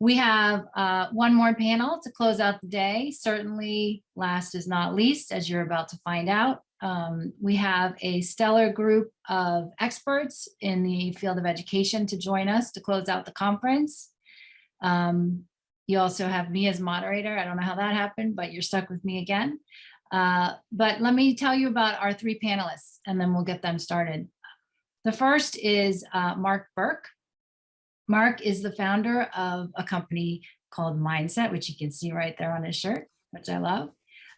We have uh, one more panel to close out the day. Certainly last is not least, as you're about to find out. Um, we have a stellar group of experts in the field of education to join us to close out the conference. Um, you also have me as moderator. I don't know how that happened, but you're stuck with me again. Uh, but let me tell you about our three panelists and then we'll get them started. The first is uh, Mark Burke. Mark is the founder of a company called Mindset, which you can see right there on his shirt, which I love.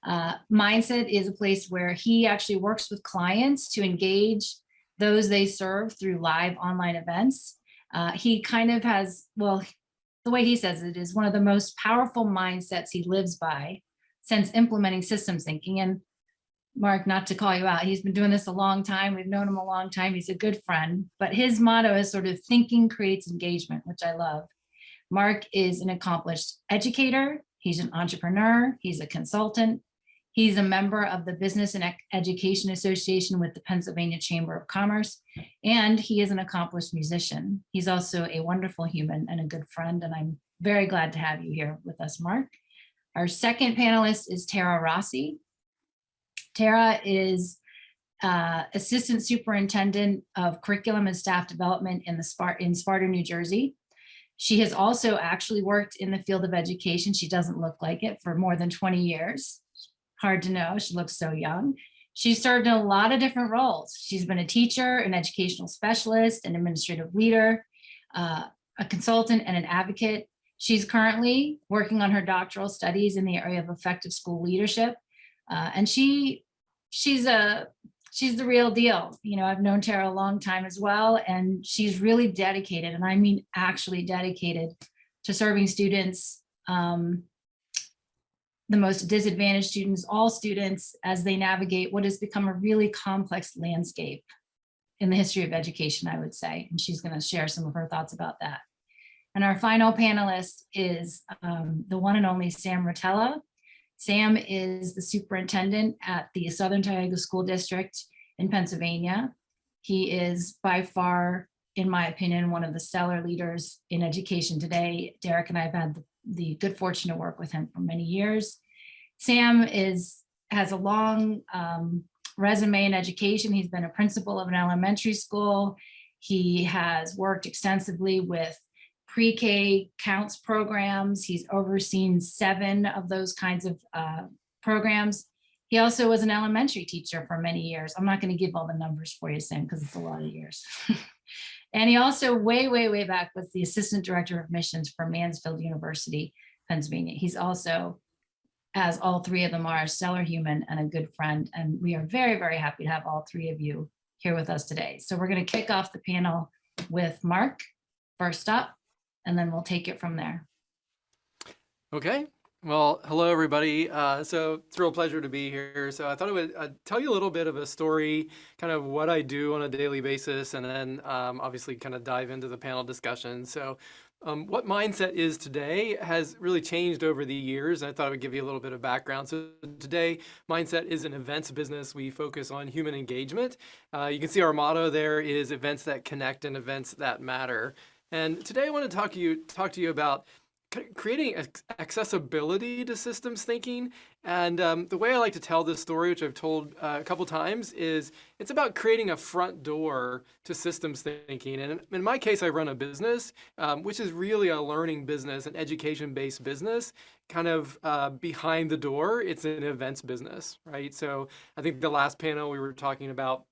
Uh, Mindset is a place where he actually works with clients to engage those they serve through live online events. Uh, he kind of has, well, the way he says it is one of the most powerful mindsets he lives by since implementing systems thinking. And Mark, not to call you out, he's been doing this a long time. We've known him a long time. He's a good friend, but his motto is sort of thinking creates engagement, which I love. Mark is an accomplished educator. He's an entrepreneur. He's a consultant. He's a member of the Business and Education Association with the Pennsylvania Chamber of Commerce, and he is an accomplished musician. He's also a wonderful human and a good friend, and I'm very glad to have you here with us, Mark. Our second panelist is Tara Rossi. Tara is uh, Assistant Superintendent of Curriculum and Staff Development in, the Spart in Sparta, New Jersey. She has also actually worked in the field of education. She doesn't look like it for more than 20 years hard to know. She looks so young. She served in a lot of different roles. She's been a teacher, an educational specialist, an administrative leader, uh, a consultant, and an advocate. She's currently working on her doctoral studies in the area of effective school leadership. Uh, and she she's a she's the real deal. You know, I've known Tara a long time as well, and she's really dedicated, and I mean actually dedicated to serving students um, the most disadvantaged students, all students, as they navigate what has become a really complex landscape in the history of education, I would say. And she's going to share some of her thoughts about that. And our final panelist is um, the one and only Sam Rotella. Sam is the superintendent at the Southern Tioga School District in Pennsylvania. He is by far, in my opinion, one of the stellar leaders in education today. Derek and I have had the, good fortune to work with him for many years. Sam is has a long um, resume in education. He's been a principal of an elementary school. He has worked extensively with pre-K counts programs. He's overseen seven of those kinds of uh, programs. He also was an elementary teacher for many years. I'm not going to give all the numbers for you, Sam, because it's a lot of years. and he also way, way, way back was the assistant director of missions for Mansfield University, Pennsylvania. He's also as all three of them are a stellar human and a good friend. And we are very, very happy to have all three of you here with us today. So we're going to kick off the panel with Mark first up, and then we'll take it from there. Okay. Well, hello, everybody. Uh, so it's a real pleasure to be here. So I thought I would uh, tell you a little bit of a story, kind of what I do on a daily basis, and then um, obviously kind of dive into the panel discussion. So um, what Mindset is today has really changed over the years. I thought I would give you a little bit of background. So today, Mindset is an events business. We focus on human engagement. Uh, you can see our motto there is events that connect and events that matter. And today I want to talk to you, talk to you about creating accessibility to systems thinking. And um, the way I like to tell this story, which I've told uh, a couple times, is it's about creating a front door to systems thinking. And in my case, I run a business, um, which is really a learning business, an education-based business, kind of uh, behind the door. It's an events business, right? So I think the last panel we were talking about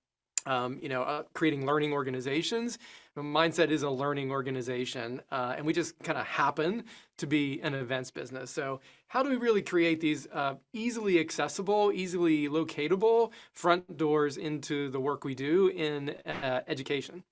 um, you know, uh, creating learning organizations. Mindset is a learning organization, uh, and we just kind of happen to be an events business. So how do we really create these uh, easily accessible, easily locatable front doors into the work we do in uh, education?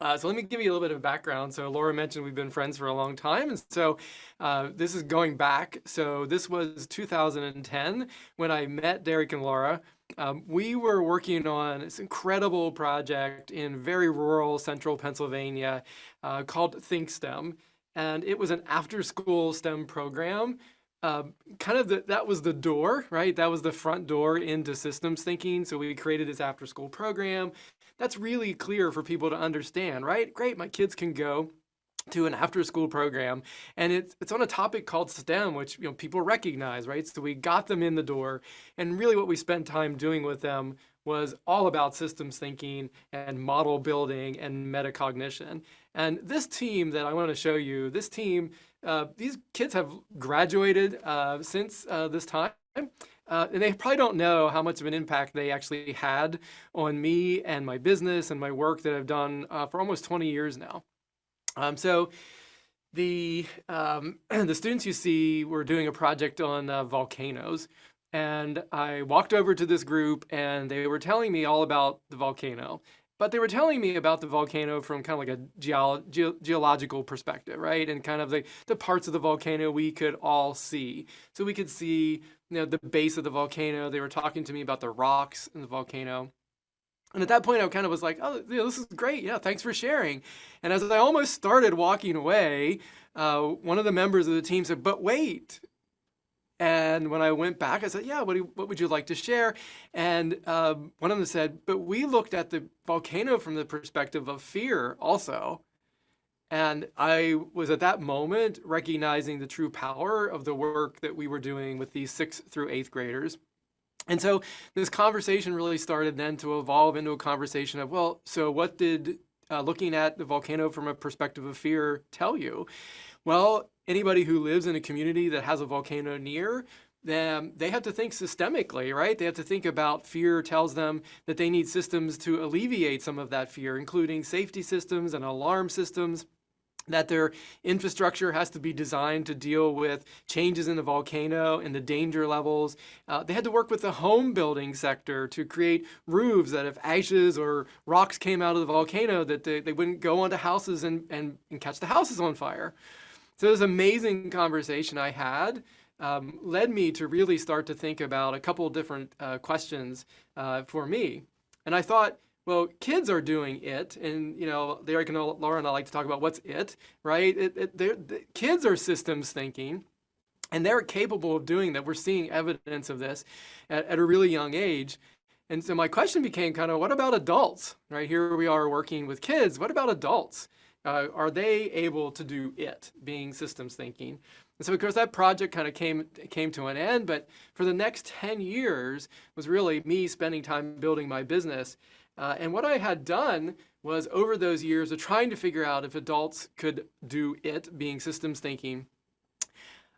Uh, so let me give you a little bit of background. So Laura mentioned we've been friends for a long time. And so uh, this is going back. So this was 2010 when I met Derek and Laura. Um, we were working on this incredible project in very rural central Pennsylvania uh, called ThinkSTEM. And it was an after-school STEM program. Uh, kind of the, that was the door, right? That was the front door into systems thinking. So we created this after-school program. That's really clear for people to understand, right? Great, my kids can go to an after school program and it's it's on a topic called STEM which you know people recognize right so we got them in the door and really what we spent time doing with them was all about systems thinking and model building and metacognition and this team that I want to show you this team uh, these kids have graduated uh, since uh, this time uh, and they probably don't know how much of an impact they actually had on me and my business and my work that I've done uh, for almost 20 years now. Um, so the, um, the students you see were doing a project on uh, volcanoes. And I walked over to this group and they were telling me all about the volcano. But they were telling me about the volcano from kind of like a geolo ge geological perspective, right? And kind of the, the parts of the volcano we could all see. So we could see you know, the base of the volcano. They were talking to me about the rocks in the volcano. And at that point, I kind of was like, oh, this is great. Yeah, thanks for sharing. And as I almost started walking away, uh, one of the members of the team said, but wait. And when I went back, I said, yeah, what, you, what would you like to share? And um, one of them said, but we looked at the volcano from the perspective of fear also. And I was at that moment recognizing the true power of the work that we were doing with these sixth through eighth graders. And so this conversation really started then to evolve into a conversation of, well, so what did uh, looking at the volcano from a perspective of fear tell you? Well, anybody who lives in a community that has a volcano near, them, they have to think systemically, right? They have to think about fear tells them that they need systems to alleviate some of that fear, including safety systems and alarm systems that their infrastructure has to be designed to deal with changes in the volcano and the danger levels. Uh, they had to work with the home building sector to create roofs that if ashes or rocks came out of the volcano that they, they wouldn't go onto houses and, and, and catch the houses on fire. So this amazing conversation I had um, led me to really start to think about a couple different uh, questions uh, for me. And I thought, well, kids are doing it, and you know, Derek and Laura and I like to talk about what's it, right? It, it, the kids are systems thinking, and they're capable of doing that. We're seeing evidence of this at, at a really young age. And so my question became kind of, what about adults, right? Here we are working with kids. What about adults? Uh, are they able to do it, being systems thinking? And so of course that project kind of came, came to an end, but for the next 10 years was really me spending time building my business. Uh, and what I had done was over those years of trying to figure out if adults could do it, being systems thinking,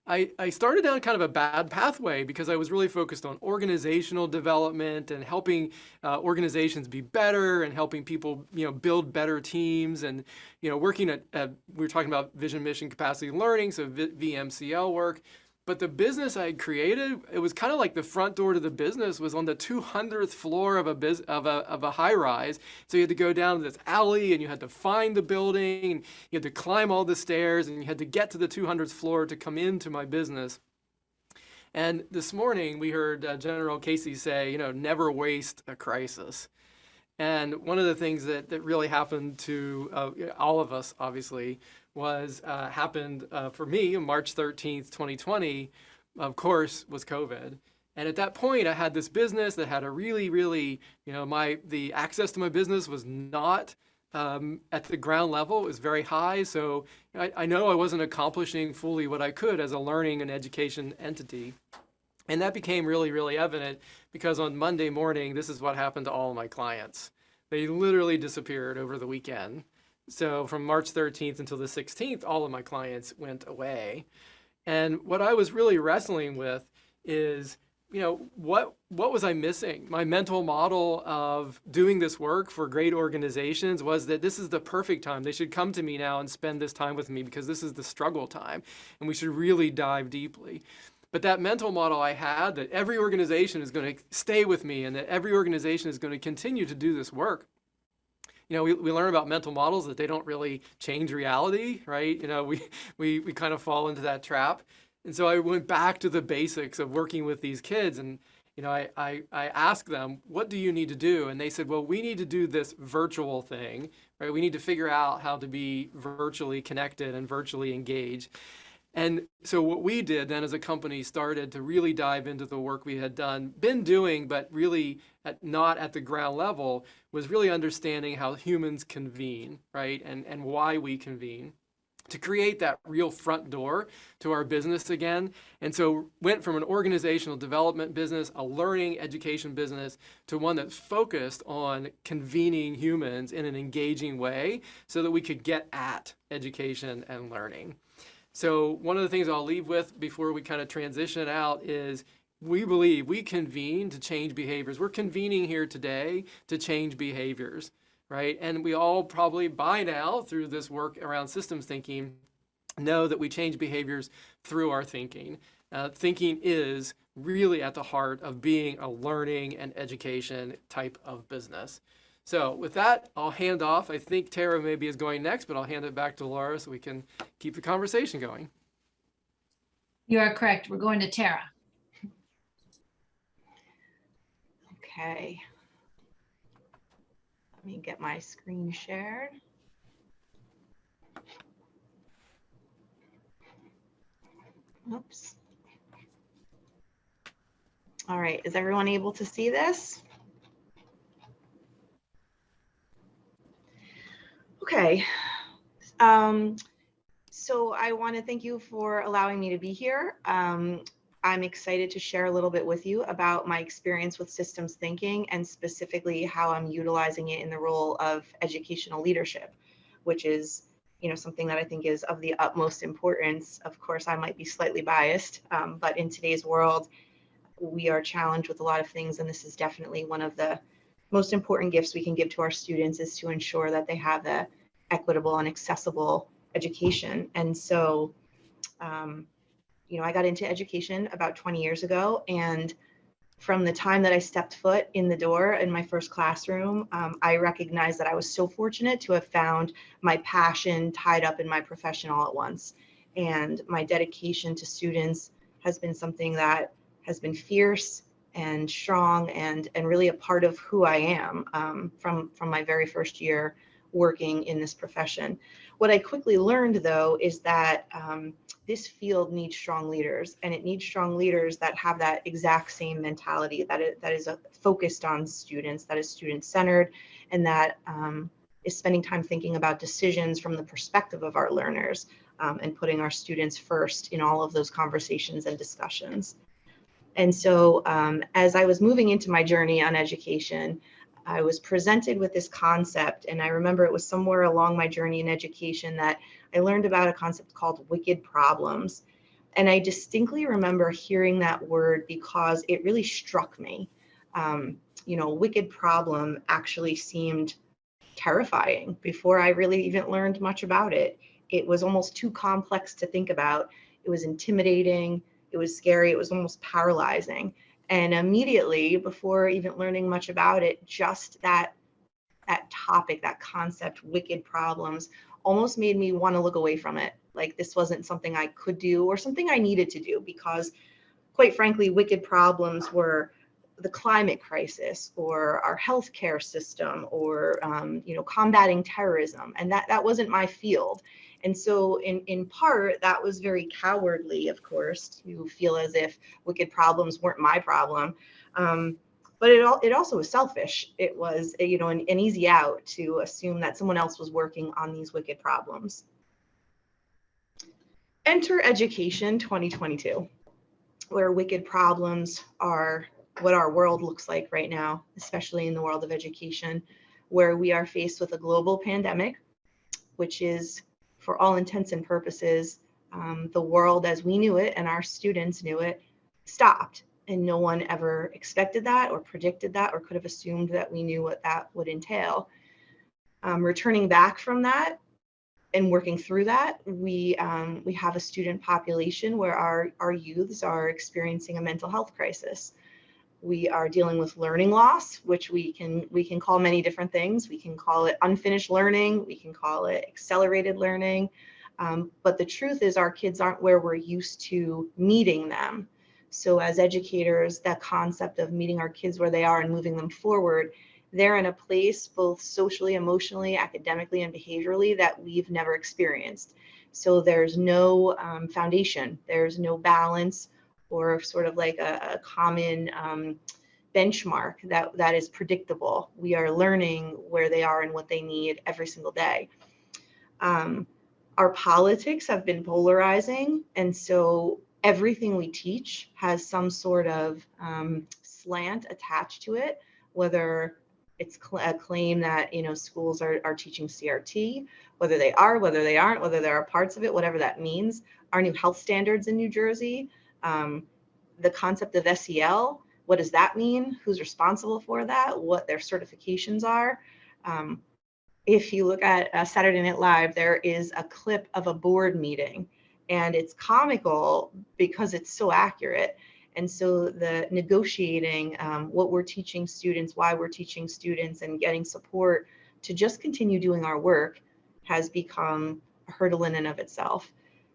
I, I started down kind of a bad pathway because I was really focused on organizational development and helping uh, organizations be better and helping people, you know, build better teams and, you know, working at, at we were talking about vision, mission, capacity learning, so VMCL work, but the business I had created, it was kind of like the front door to the business was on the 200th floor of a biz, of a of a high rise. So you had to go down this alley and you had to find the building and you had to climb all the stairs and you had to get to the 200th floor to come into my business. And this morning we heard uh, General Casey say, you know, never waste a crisis. And one of the things that, that really happened to uh, all of us, obviously, was uh, happened uh, for me on March 13th, 2020, of course, was COVID. And at that point, I had this business that had a really, really, you know, my the access to my business was not um, at the ground level. It was very high. So I, I know I wasn't accomplishing fully what I could as a learning and education entity. And that became really, really evident because on Monday morning, this is what happened to all my clients. They literally disappeared over the weekend. So from March 13th until the 16th, all of my clients went away. And what I was really wrestling with is, you know, what what was I missing? My mental model of doing this work for great organizations was that this is the perfect time. They should come to me now and spend this time with me because this is the struggle time and we should really dive deeply. But that mental model I had that every organization is going to stay with me and that every organization is going to continue to do this work you know, we, we learn about mental models that they don't really change reality, right? You know, we, we, we kind of fall into that trap. And so I went back to the basics of working with these kids and, you know, I, I, I asked them, what do you need to do? And they said, well, we need to do this virtual thing, right? We need to figure out how to be virtually connected and virtually engaged. And so what we did then as a company started to really dive into the work we had done, been doing, but really at, not at the ground level, was really understanding how humans convene, right? And, and why we convene to create that real front door to our business again. And so went from an organizational development business, a learning education business, to one that's focused on convening humans in an engaging way so that we could get at education and learning. So one of the things I'll leave with before we kind of transition out is we believe we convene to change behaviors. We're convening here today to change behaviors right? And we all probably by now through this work around systems thinking know that we change behaviors through our thinking. Uh, thinking is really at the heart of being a learning and education type of business. So with that, I'll hand off. I think Tara maybe is going next, but I'll hand it back to Laura so we can keep the conversation going. You are correct. We're going to Tara. Okay. Let me get my screen shared. Oops. All right, is everyone able to see this? Okay. Um, so I want to thank you for allowing me to be here. Um, I'm excited to share a little bit with you about my experience with systems thinking and specifically how I'm utilizing it in the role of educational leadership, which is you know something that I think is of the utmost importance. Of course, I might be slightly biased, um, but in today's world, we are challenged with a lot of things, and this is definitely one of the most important gifts we can give to our students is to ensure that they have a equitable and accessible education. And so um, you know, I got into education about 20 years ago. And from the time that I stepped foot in the door in my first classroom, um, I recognized that I was so fortunate to have found my passion tied up in my profession all at once. And my dedication to students has been something that has been fierce and strong and, and really a part of who I am um, from, from my very first year working in this profession. What I quickly learned though is that um, this field needs strong leaders and it needs strong leaders that have that exact same mentality that is, that is focused on students, that is student centered and that um, is spending time thinking about decisions from the perspective of our learners um, and putting our students first in all of those conversations and discussions. And so um, as I was moving into my journey on education, I was presented with this concept, and I remember it was somewhere along my journey in education that I learned about a concept called wicked problems. And I distinctly remember hearing that word because it really struck me. Um, you know, wicked problem actually seemed terrifying before I really even learned much about it. It was almost too complex to think about. It was intimidating. It was scary. It was almost paralyzing and immediately before even learning much about it just that that topic that concept wicked problems almost made me want to look away from it. Like this wasn't something i could do or something i needed to do because quite frankly wicked problems were the climate crisis or our healthcare system or um, you know combating terrorism. And that that wasn't my field and so in, in part, that was very cowardly, of course, to feel as if wicked problems weren't my problem. Um, but it, all, it also was selfish. It was, you know, an, an easy out to assume that someone else was working on these wicked problems. Enter Education 2022, where wicked problems are what our world looks like right now, especially in the world of education, where we are faced with a global pandemic, which is for all intents and purposes, um, the world as we knew it and our students knew it stopped. And no one ever expected that or predicted that or could have assumed that we knew what that would entail. Um, returning back from that and working through that, we um, we have a student population where our, our youths are experiencing a mental health crisis. We are dealing with learning loss, which we can we can call many different things. We can call it unfinished learning. We can call it accelerated learning. Um, but the truth is our kids aren't where we're used to meeting them. So as educators, that concept of meeting our kids where they are and moving them forward, they're in a place both socially, emotionally, academically, and behaviorally that we've never experienced. So there's no um, foundation, there's no balance, or sort of like a, a common um, benchmark that, that is predictable. We are learning where they are and what they need every single day. Um, our politics have been polarizing. And so everything we teach has some sort of um, slant attached to it, whether it's a claim that you know schools are, are teaching CRT, whether they are, whether they aren't, whether there are parts of it, whatever that means. Our new health standards in New Jersey, um, the concept of SEL, what does that mean? Who's responsible for that? What their certifications are? Um, if you look at uh, Saturday Night Live, there is a clip of a board meeting, and it's comical because it's so accurate. And so the negotiating, um, what we're teaching students, why we're teaching students, and getting support to just continue doing our work has become a hurdle in and of itself.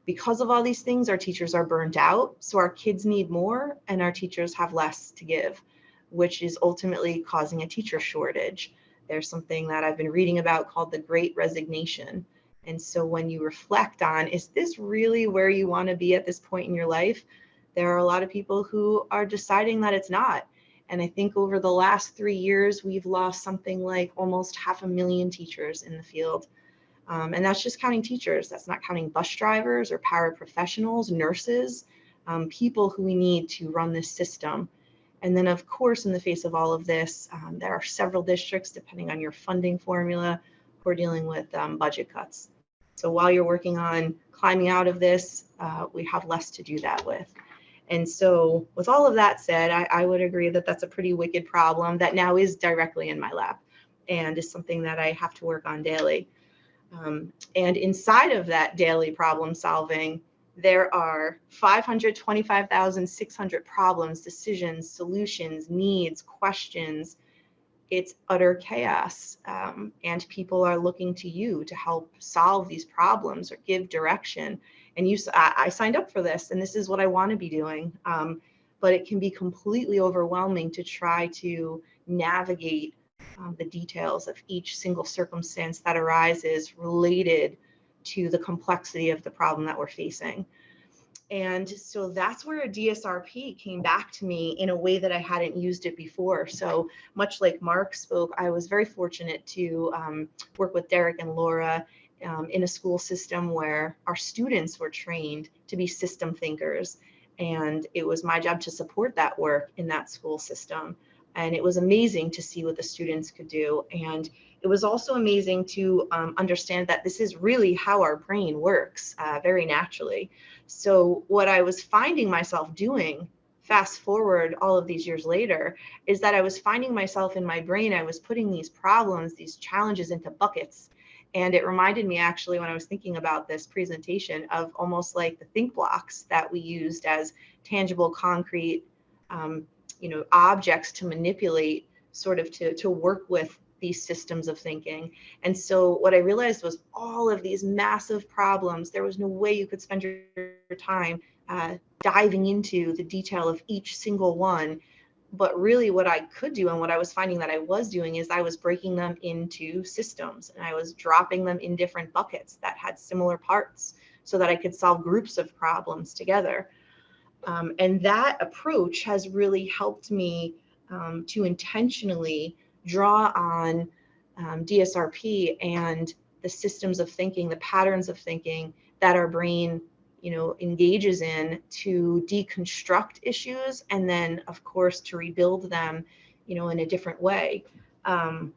Because of all these things, our teachers are burnt out. So our kids need more, and our teachers have less to give, which is ultimately causing a teacher shortage. There's something that I've been reading about called the Great Resignation. And so when you reflect on, is this really where you want to be at this point in your life? There are a lot of people who are deciding that it's not. And I think over the last three years, we've lost something like almost half a million teachers in the field. Um, and that's just counting teachers. That's not counting bus drivers or paraprofessionals, nurses, um, people who we need to run this system. And then, of course, in the face of all of this, um, there are several districts, depending on your funding formula, who are dealing with um, budget cuts. So while you're working on climbing out of this, uh, we have less to do that with. And so, with all of that said, I, I would agree that that's a pretty wicked problem that now is directly in my lap and is something that I have to work on daily. Um, and inside of that daily problem solving, there are 525,600 problems, decisions, solutions, needs, questions. It's utter chaos. Um, and people are looking to you to help solve these problems or give direction. And you, I, I signed up for this, and this is what I want to be doing. Um, but it can be completely overwhelming to try to navigate um, the details of each single circumstance that arises related to the complexity of the problem that we're facing. And so that's where a DSRP came back to me in a way that I hadn't used it before. So much like Mark spoke, I was very fortunate to um, work with Derek and Laura um, in a school system where our students were trained to be system thinkers. And it was my job to support that work in that school system. And it was amazing to see what the students could do. And it was also amazing to um, understand that this is really how our brain works uh, very naturally. So, what I was finding myself doing, fast forward all of these years later, is that I was finding myself in my brain, I was putting these problems, these challenges into buckets. And it reminded me actually, when I was thinking about this presentation, of almost like the think blocks that we used as tangible, concrete, um, you know, objects to manipulate, sort of to, to work with these systems of thinking. And so what I realized was all of these massive problems, there was no way you could spend your time uh, diving into the detail of each single one. But really, what I could do and what I was finding that I was doing is I was breaking them into systems and I was dropping them in different buckets that had similar parts so that I could solve groups of problems together. Um, and that approach has really helped me um, to intentionally draw on um, DSRP and the systems of thinking, the patterns of thinking that our brain, you know, engages in to deconstruct issues and then, of course, to rebuild them, you know, in a different way. Um,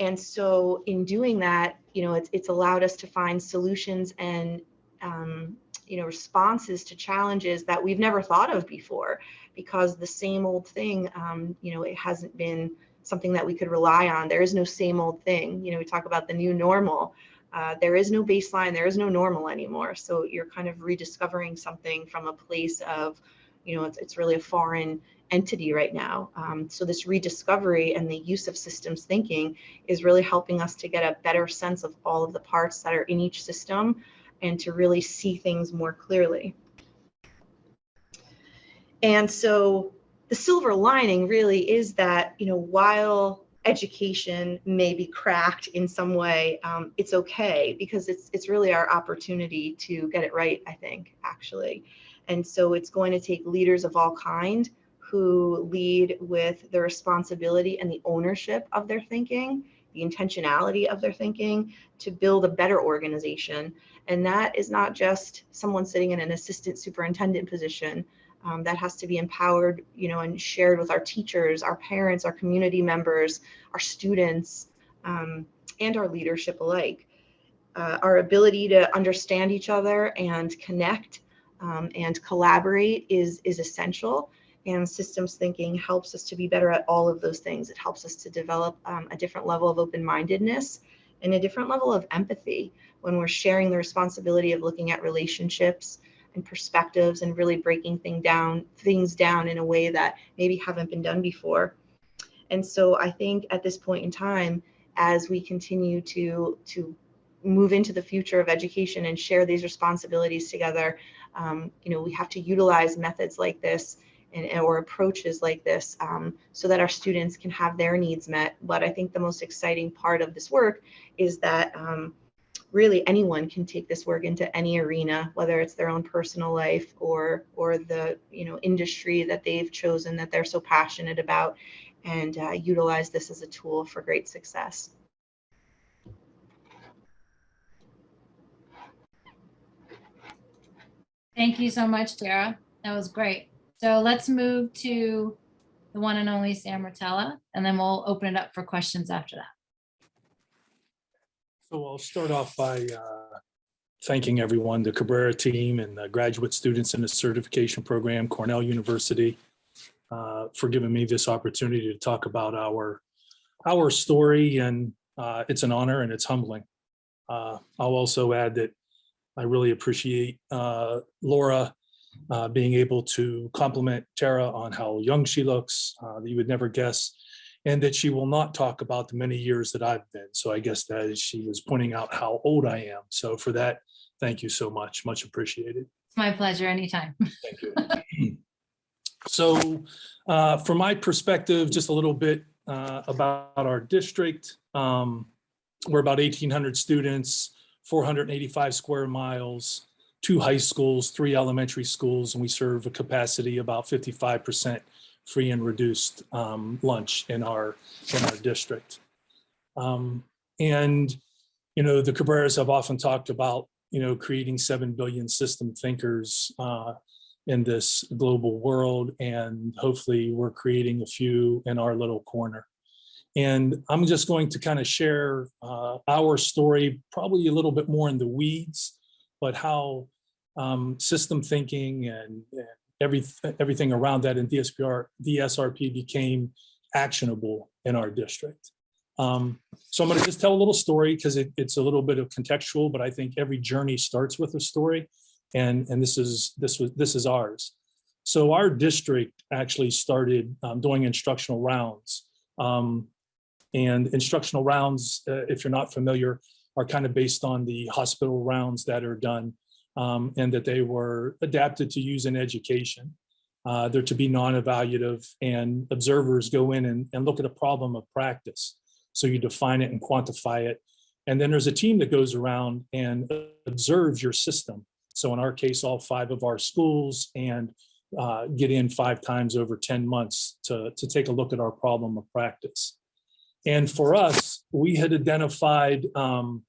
and so, in doing that, you know, it's it's allowed us to find solutions and um, you know responses to challenges that we've never thought of before because the same old thing um, you know it hasn't been something that we could rely on. There is no same old thing. You know, we talk about the new normal. Uh, there is no baseline, there is no normal anymore. So you're kind of rediscovering something from a place of, you know, it's, it's really a foreign entity right now. Um, so this rediscovery and the use of systems thinking is really helping us to get a better sense of all of the parts that are in each system and to really see things more clearly. And so the silver lining really is that you know while education may be cracked in some way um, it's okay because it's it's really our opportunity to get it right i think actually and so it's going to take leaders of all kind who lead with the responsibility and the ownership of their thinking the intentionality of their thinking to build a better organization. And that is not just someone sitting in an assistant superintendent position. Um, that has to be empowered, you know, and shared with our teachers, our parents, our community members, our students, um, and our leadership alike. Uh, our ability to understand each other and connect um, and collaborate is is essential and systems thinking helps us to be better at all of those things. It helps us to develop um, a different level of open-mindedness and a different level of empathy when we're sharing the responsibility of looking at relationships and perspectives and really breaking thing down, things down in a way that maybe haven't been done before. And so I think at this point in time, as we continue to, to move into the future of education and share these responsibilities together, um, you know, we have to utilize methods like this and, or approaches like this um, so that our students can have their needs met. But I think the most exciting part of this work is that um, really anyone can take this work into any arena, whether it's their own personal life or or the you know industry that they've chosen that they're so passionate about, and uh, utilize this as a tool for great success. Thank you so much, Tara. That was great. So let's move to the one and only Sam Rotella, and then we'll open it up for questions after that. So I'll start off by uh, thanking everyone, the Cabrera team and the graduate students in the certification program, Cornell University, uh, for giving me this opportunity to talk about our, our story. And uh, it's an honor and it's humbling. Uh, I'll also add that I really appreciate uh, Laura uh, being able to compliment Tara on how young she looks, you would never guess and that she will not talk about the many years that I've been. So I guess that is she was pointing out how old I am. So for that, thank you so much. Much appreciated. It's my pleasure anytime. Thank you. So uh, from my perspective, just a little bit uh, about our district. Um, We're about 1,800 students, 485 square miles, two high schools, three elementary schools, and we serve a capacity about 55% free and reduced um, lunch in our, in our district. Um, and, you know, the Cabreras have often talked about, you know, creating 7 billion system thinkers uh, in this global world. And hopefully we're creating a few in our little corner. And I'm just going to kind of share uh, our story, probably a little bit more in the weeds, but how um, system thinking and, and every, everything around that in DSPR, DSRP became actionable in our district. Um, so I'm going to just tell a little story because it, it's a little bit of contextual, but I think every journey starts with a story, and and this is this was this is ours. So our district actually started um, doing instructional rounds, um, and instructional rounds, uh, if you're not familiar, are kind of based on the hospital rounds that are done um, and that they were adapted to use in education. Uh, they're to be non-evaluative and observers go in and, and look at a problem of practice. So you define it and quantify it. And then there's a team that goes around and observes your system. So in our case, all five of our schools and uh, get in five times over 10 months to, to take a look at our problem of practice. And for us, we had identified um,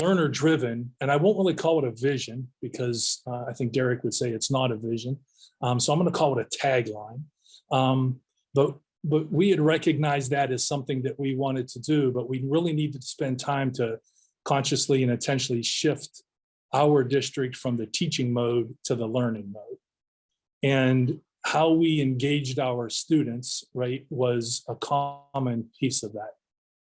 learner driven, and I won't really call it a vision because uh, I think Derek would say it's not a vision. Um, so I'm going to call it a tagline. Um, but but we had recognized that as something that we wanted to do, but we really needed to spend time to consciously and intentionally shift our district from the teaching mode to the learning mode. And how we engaged our students, right, was a common piece of that.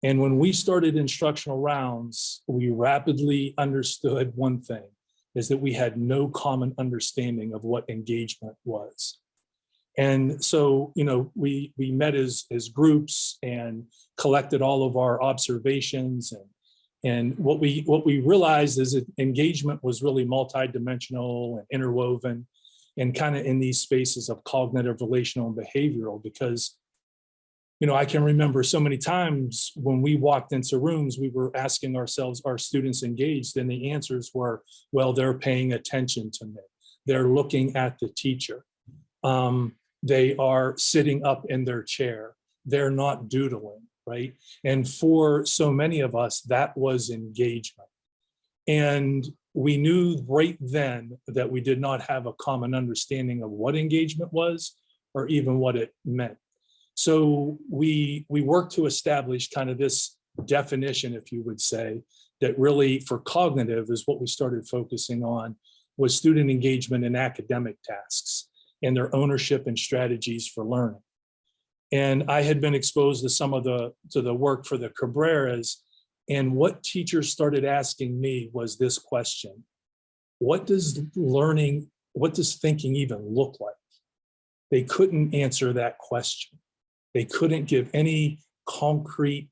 And when we started instructional rounds, we rapidly understood one thing, is that we had no common understanding of what engagement was. And so, you know, we we met as as groups and collected all of our observations and and what we what we realized is that engagement was really multidimensional and interwoven and kind of in these spaces of cognitive, relational, and behavioral because you know, I can remember so many times when we walked into rooms, we were asking ourselves, are students engaged? And the answers were, well, they're paying attention to me. They're looking at the teacher. Um, they are sitting up in their chair. They're not doodling. right? And for so many of us, that was engagement. And we knew right then that we did not have a common understanding of what engagement was or even what it meant. So we we worked to establish kind of this definition, if you would say, that really for cognitive is what we started focusing on was student engagement in academic tasks and their ownership and strategies for learning. And I had been exposed to some of the to the work for the Cabreras and what teachers started asking me was this question. What does learning, what does thinking even look like? They couldn't answer that question. They couldn't give any concrete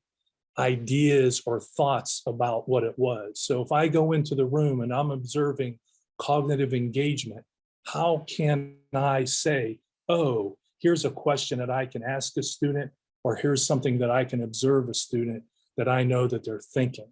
ideas or thoughts about what it was. So if I go into the room and I'm observing cognitive engagement, how can I say, oh, here's a question that I can ask a student, or here's something that I can observe a student that I know that they're thinking.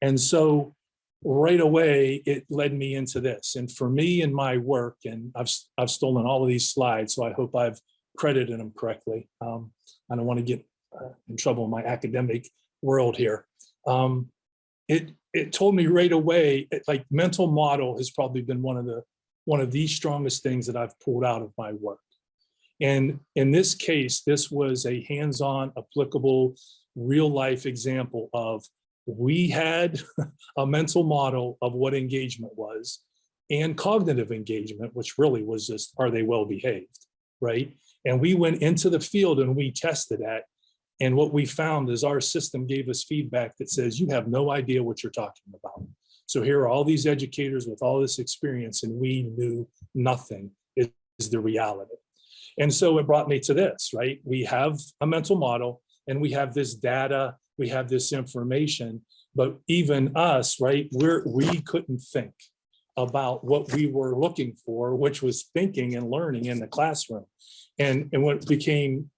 And so right away, it led me into this. And for me in my work, and I've, I've stolen all of these slides, so I hope I've credited them correctly. Um, I don't want to get uh, in trouble in my academic world here. Um, it, it told me right away, it, like mental model has probably been one of the, one of the strongest things that I've pulled out of my work. And in this case, this was a hands-on applicable real life example of we had a mental model of what engagement was and cognitive engagement, which really was just, are they well behaved, right? And we went into the field and we tested that. And what we found is our system gave us feedback that says, you have no idea what you're talking about. So here are all these educators with all this experience and we knew nothing is, the reality. And so it brought me to this, right? We have a mental model and we have this data, we have this information, but even us, right, we're, we couldn't think about what we were looking for, which was thinking and learning in the classroom. And, and what became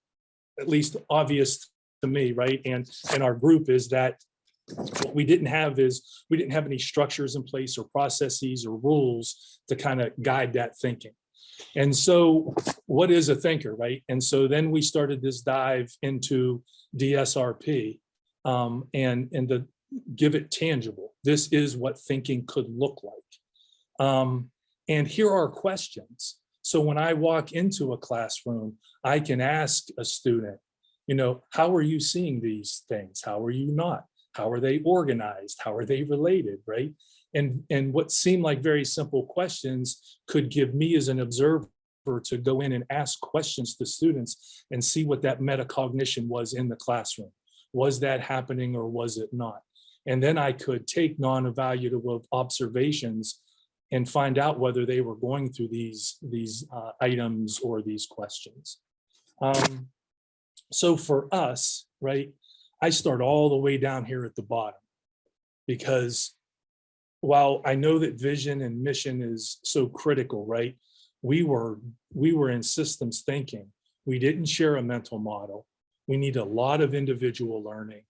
at least obvious to me, right, and, and our group is that what we didn't have is, we didn't have any structures in place or processes or rules to kind of guide that thinking. And so what is a thinker, right? And so then we started this dive into DSRP um, and, and to give it tangible. This is what thinking could look like. Um, and here are questions. So when I walk into a classroom, I can ask a student, you know, how are you seeing these things? How are you not? How are they organized? How are they related, right? And, and what seemed like very simple questions could give me as an observer to go in and ask questions to students and see what that metacognition was in the classroom. Was that happening or was it not? And then I could take non-evaluative observations and find out whether they were going through these, these uh, items or these questions. Um, so for us, right, I start all the way down here at the bottom because while I know that vision and mission is so critical, right? We were, we were in systems thinking. We didn't share a mental model. We need a lot of individual learning,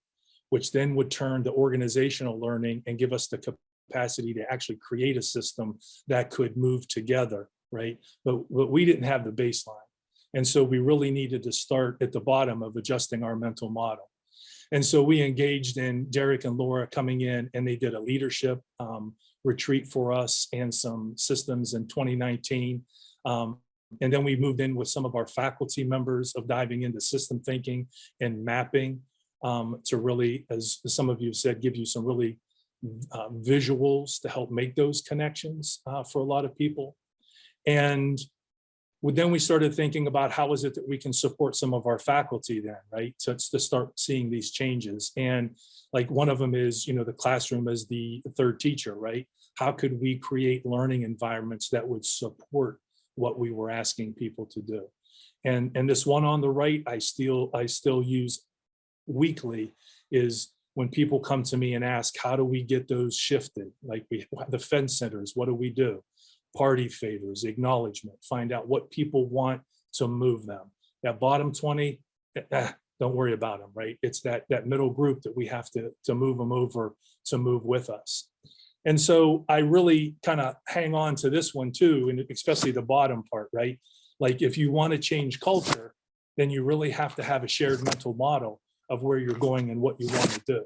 which then would turn to organizational learning and give us the capacity to actually create a system that could move together, right? But, but we didn't have the baseline. And so we really needed to start at the bottom of adjusting our mental model. And so we engaged in Derek and Laura coming in and they did a leadership um, retreat for us and some systems in 2019. Um, and then we moved in with some of our faculty members of diving into system thinking and mapping um, to really, as some of you said, give you some really uh, visuals to help make those connections uh, for a lot of people. And then we started thinking about how is it that we can support some of our faculty then, right? So it's to start seeing these changes. And like one of them is, you know, the classroom as the third teacher, right? How could we create learning environments that would support what we were asking people to do? And, and this one on the right, I still, I still use weekly is when people come to me and ask, how do we get those shifted? Like we, the fence centers, what do we do? party favors, acknowledgement, find out what people want to move them. That bottom 20, eh, don't worry about them, right? It's that, that middle group that we have to, to move them over to move with us. And so I really kind of hang on to this one too, and especially the bottom part, right? Like if you want to change culture, then you really have to have a shared mental model of where you're going and what you want to do.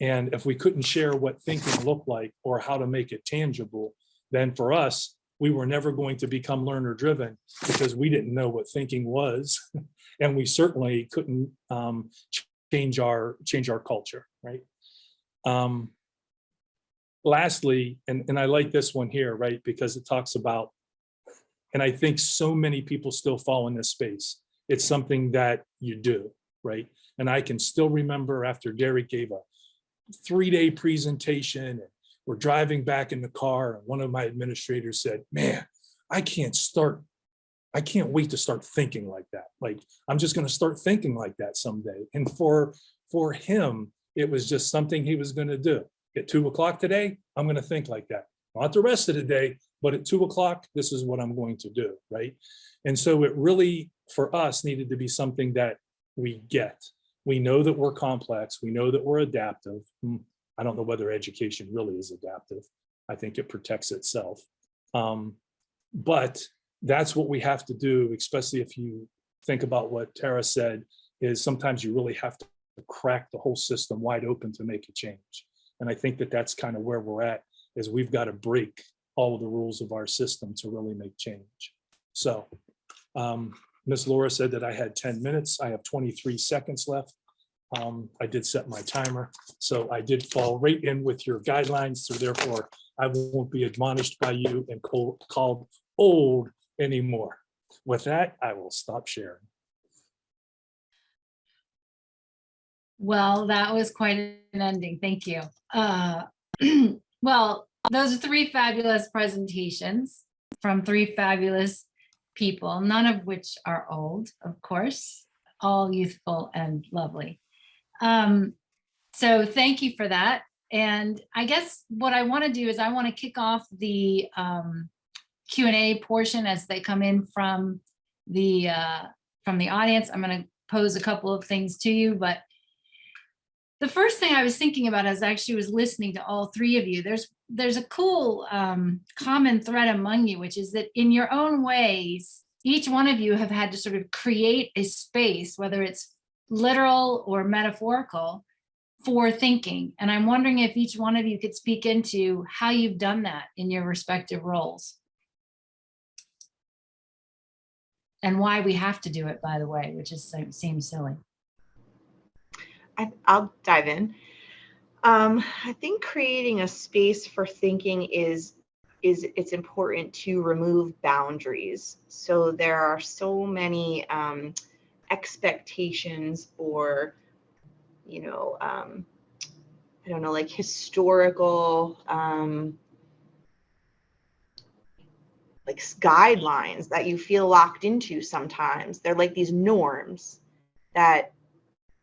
And if we couldn't share what thinking looked like or how to make it tangible, then for us, we were never going to become learner driven because we didn't know what thinking was. And we certainly couldn't um, change our, change our culture, right? Um, Lastly, and, and I like this one here, right? Because it talks about, and I think so many people still fall in this space. It's something that you do, right? And I can still remember after Derek gave a three-day presentation and we're driving back in the car and one of my administrators said, man, I can't start. I can't wait to start thinking like that. Like, I'm just going to start thinking like that someday. And for, for him, it was just something he was going to do. At two o'clock today, I'm going to think like that. Not the rest of the day, but at two o'clock, this is what I'm going to do, right? And so it really, for us, needed to be something that we get. We know that we're complex. We know that we're adaptive. Hmm, I don't know whether education really is adaptive. I think it protects itself. Um, but that's what we have to do, especially if you think about what Tara said, is sometimes you really have to crack the whole system wide open to make a change. And I think that that's kind of where we're at, is we've got to break all of the rules of our system to really make change. So um, Ms. Laura said that I had 10 minutes. I have 23 seconds left. Um, I did set my timer, so I did fall right in with your guidelines, so therefore I won't be admonished by you and called, called old anymore. With that, I will stop sharing. Well, that was quite an ending. Thank you. Uh, well, those are three fabulous presentations from three fabulous people, none of which are old, of course, all youthful and lovely. Um, so thank you for that. And I guess what I want to do is I want to kick off the um, Q&A portion as they come in from the uh, from the audience. I'm going to pose a couple of things to you, but the first thing I was thinking about as I actually was listening to all three of you, there's there's a cool um, common thread among you, which is that in your own ways, each one of you have had to sort of create a space, whether it's literal or metaphorical, for thinking. And I'm wondering if each one of you could speak into how you've done that in your respective roles. And why we have to do it, by the way, which is seems silly. I, I'll dive in. Um, I think creating a space for thinking is is it's important to remove boundaries. So there are so many um, expectations or, you know, um, I don't know, like historical, um, like guidelines that you feel locked into sometimes. They're like these norms that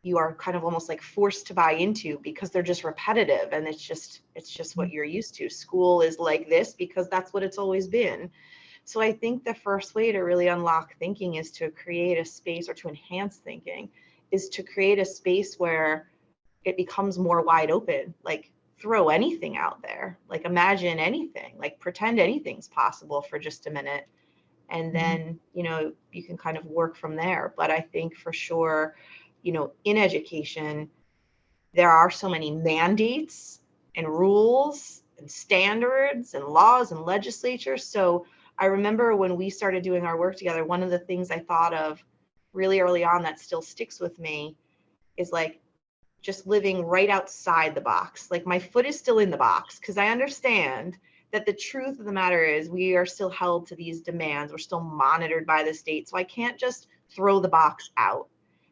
you are kind of almost like forced to buy into because they're just repetitive and it's just it's just what you're used to. School is like this because that's what it's always been so i think the first way to really unlock thinking is to create a space or to enhance thinking is to create a space where it becomes more wide open. Like throw anything out there. Like imagine anything. Like pretend anything's possible for just a minute. And mm-hmm. then you know you can kind of work from there. But i think for sure you know, in education, there are so many mandates and rules and standards and laws and legislature. So I remember when we started doing our work together, one of the things I thought of really early on that still sticks with me is like just living right outside the box. Like my foot is still in the box because I understand that the truth of the matter is we are still held to these demands. We're still monitored by the state. So I can't just throw the box out.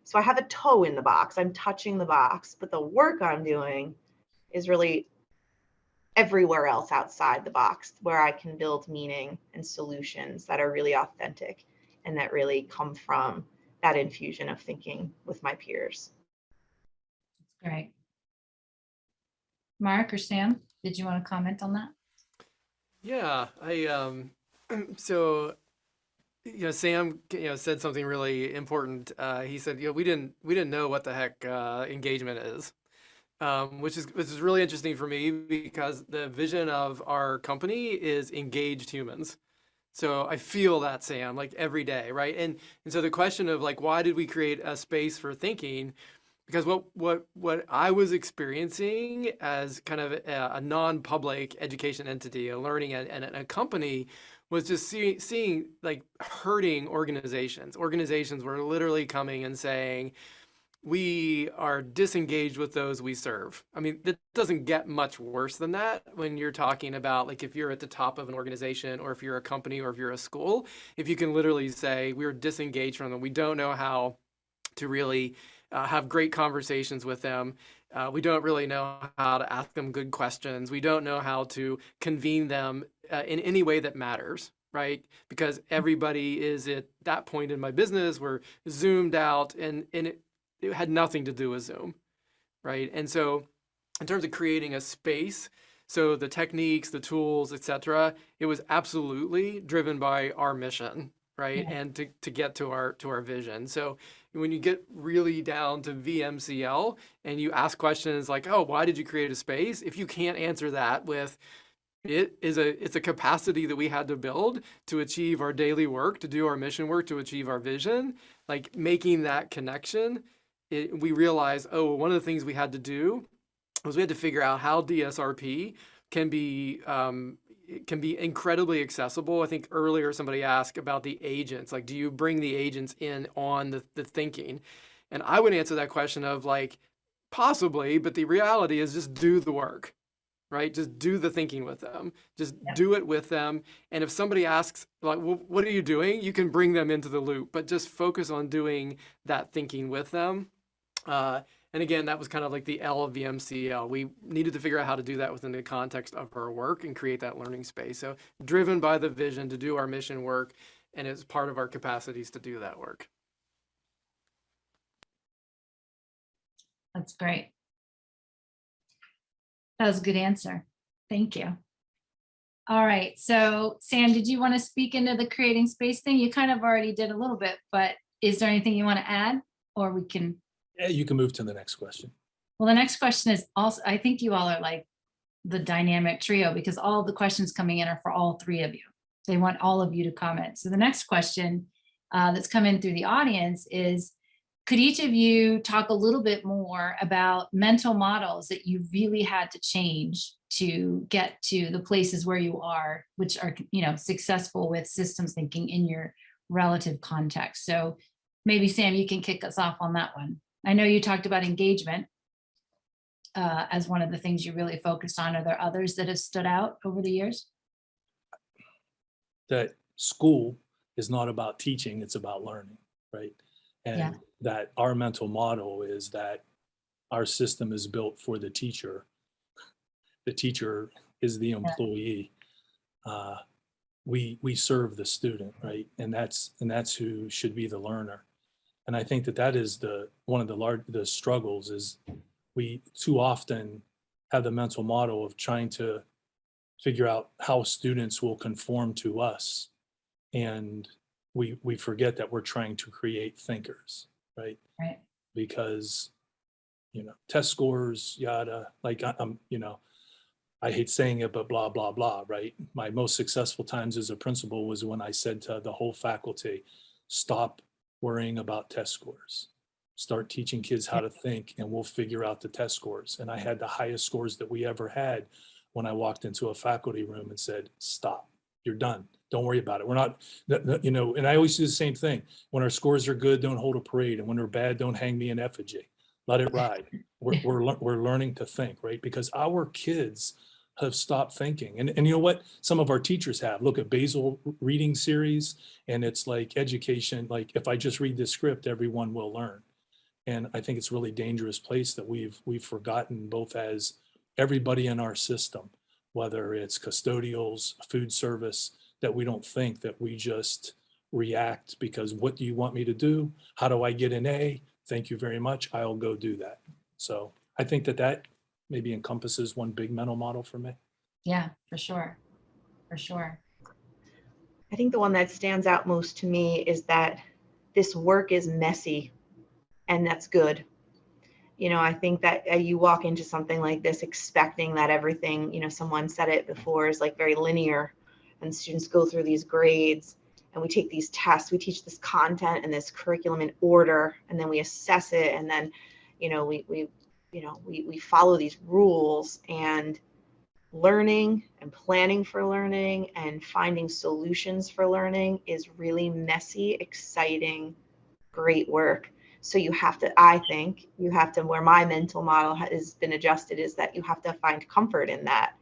So I have a toe in the box, I'm touching the box, but the work I'm doing is really everywhere else outside the box where I can build meaning and solutions that are really authentic and that really come from that infusion of thinking with my peers. That's Great. Mark or Sam, did you want to comment on that? Yeah, I um so you know Sam you know said something really important. Uh, he said you know we didn't we didn't know what the heck uh, engagement is. Um, which is which is really interesting for me because the vision of our company is engaged humans. So I feel that Sam like every day, right? And and so the question of like why did we create a space for thinking because what what what I was experiencing as kind of a, a non-public education entity, a learning and, and a company, was just see, seeing like hurting organizations. Organizations were literally coming and saying, we are disengaged with those we serve. I mean, it doesn't get much worse than that when you're talking about like if you're at the top of an organization or if you're a company or if you're a school, if you can literally say we're disengaged from them, we don't know how to really uh, have great conversations with them. Uh, we don't really know how to ask them good questions. We don't know how to convene them uh, in any way that matters, right? Because everybody is at that point in my business, we're zoomed out and, and it, it had nothing to do with Zoom, right? And so in terms of creating a space, so the techniques, the tools, etc., it was absolutely driven by our mission, right? Yeah. And to, to get to our to our vision. So when you get really down to VMCL and you ask questions like, oh, why did you create a space? If you can't answer that with it is a it's a capacity that we had to build to achieve our daily work, to do our mission work, to achieve our vision, like making that connection it, we realized, oh, one of the things we had to do was we had to figure out how DSRP can be um, can be incredibly accessible. I think earlier somebody asked about the agents, like, do you bring the agents in on the, the thinking? And I would answer that question of like, possibly, but the reality is just do the work, right? Just do the thinking with them. Just Yeah. do it with them. And if somebody asks, like, well, what are you doing? You can bring them into the loop, but just focus on doing that thinking with them. Uh, and again, that was kind of like the L of the MCL. We needed to figure out how to do that within the context of our work and create that learning space. So driven by the vision to do our mission work, and it's part of our capacities to do that work. That's great. That was a good answer. Thank you. All right, so Sam, did you want to speak into the creating space thing? You kind of already did a little bit, but is there anything you want to add? Or we can, You can move to the next question. well, the next question is also, I think you all are like the dynamic trio because all the questions coming in are for all three of you. They want all of you to comment. So the next question uh, that's come in through the audience is, could each of you talk a little bit more about mental models that you really had to change to get to the places where you are, which are, you know, successful with systems thinking in your relative context. So maybe Sam, you can kick us off on that one. I know you talked about engagement uh, as one of the things you really focused on. Are there others that have stood out over the years? That school is not about teaching, it's about learning, right? Yeah. And that our mental model is that our system is built for the teacher. The teacher is the employee. Uh, We, we serve the student, right? And that's, and that's who should be the learner. And I think that that is the, one of the large, the struggles is we too often have the mental model of trying to figure out how students will conform to us. And we, we forget that we're trying to create thinkers, right? Right. Because, you know, test scores, yada, like I- I'm, you know, I hate saying it, but blah, blah, blah, right? My most successful times as a principal was when I said to the whole faculty, stop worrying about test scores. Start teaching kids how to think and we'll figure out the test scores. And I had the highest scores that we ever had when I walked into a faculty room and said, stop, you're done. Don't worry about it. We're not, you know, and I always do the same thing. When our scores are good, don't hold a parade. And when they're bad, don't hang me an effigy. Let it ride. We're, we're, we're learning to think, right? Because our kids have stopped thinking. And, and you know what? Some of our teachers have. Look at basal reading series and it's like education, like if I just read this script, everyone will learn. And I think it's really dangerous place that we've, we've forgotten both as everybody in our system, whether it's custodials, food service, that we don't think that we just react because what do you want me to do? How do I get an A? Thank you very much. I'll go do that. So I think that that maybe encompasses one big mental model for me. Yeah, for sure. For sure. I think the one that stands out most to me is that this work is messy and that's good. You know, I think that uh, you walk into something like this expecting that everything, you know, someone said it before is like very linear and students go through these grades and we take these tests, we teach this content and this curriculum in order and then we assess it and then you know, we, we, you know, we, we follow these rules and learning and planning for learning and finding solutions for learning is really messy, exciting, great work. So you have to, I think, you have to, where my mental model has been adjusted is that you have to find comfort in that.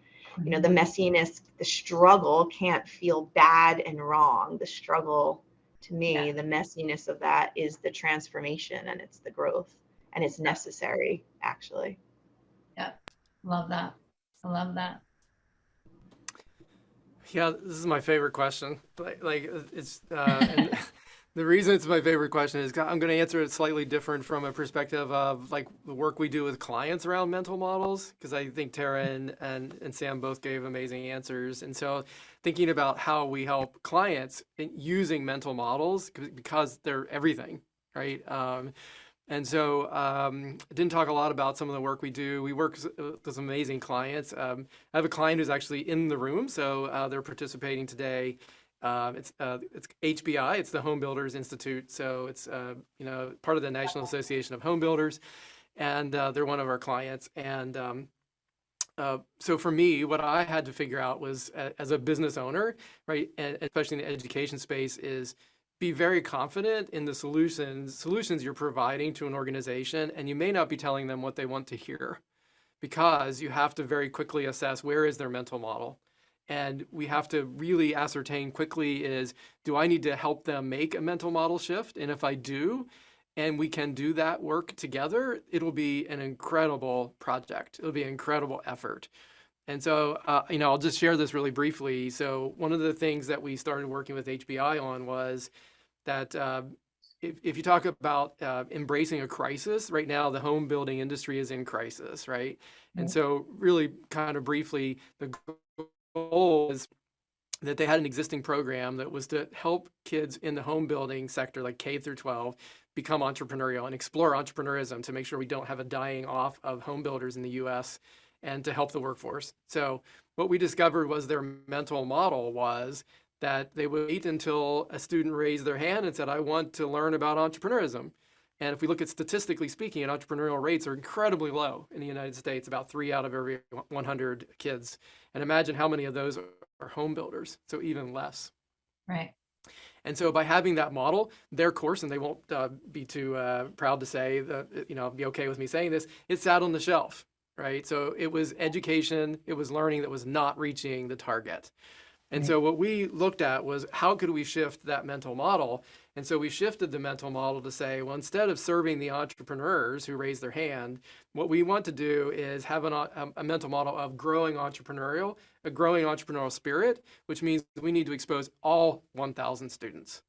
You know, the mm-hmm. messiness, the struggle can't feel bad and wrong. The struggle, to me, Yeah. the messiness of that is the transformation and it's the growth and it's necessary, actually. Yeah, love that. I love that. Yeah, this is my favorite question. Like, like it's uh, and the reason it's my favorite question is I'm going to answer it slightly different from a perspective of like the work we do with clients around mental models because I think Tara and, and and Sam both gave amazing answers. And so thinking about how we help clients in using mental models because they're everything, right? Um, and so um, didn't talk a lot about some of the work we do. We work uh, with some amazing clients. Um, I have a client who's actually in the room, so uh, they're participating today. Um, it's uh, it's HBI, it's the Home Builders Institute, so it's uh, you know part of the National Association of Home Builders, and uh, they're one of our clients. And um, uh, so for me, what I had to figure out was as a business owner, right, especially in the education space, is be very confident in the solutions solutions you're providing to an organization, and you may not be telling them what they want to hear because you have to very quickly assess where is their mental model. And we have to really ascertain quickly is, do I need to help them make a mental model shift? And if I do, and we can do that work together, it'll be an incredible project. It'll be an incredible effort. And so, uh, you know, I'll just share this really briefly. So one of the things that we started working with HBI on was that uh, if, if you talk about uh, embracing a crisis, right now the home building industry is in crisis, right? And so really kind of briefly, the goal is that they had an existing program that was to help kids in the home building sector, like K through 12, become entrepreneurial and explore entrepreneurism to make sure we don't have a dying off of home builders in the US and to help the workforce. So what we discovered was their mental model was that they would wait until a student raised their hand and said, I want to learn about entrepreneurism. And if we look at statistically speaking, entrepreneurial rates are incredibly low in the United States, about three out of every 100 kids. And imagine how many of those are home builders, so even less. Right. And so by having that model, their course, and they won't uh, be too uh, proud to say that, you know, be okay with me saying this, it sat on the shelf, right? So it was education, it was learning that was not reaching the target. And Right. so what we looked at was how could we shift that mental model? And so we shifted the mental model to say, well, instead of serving the entrepreneurs who raise their hand, what we want to do is have an, a, a mental model of growing entrepreneurial, a growing entrepreneurial spirit, which means we need to expose all 1,000 students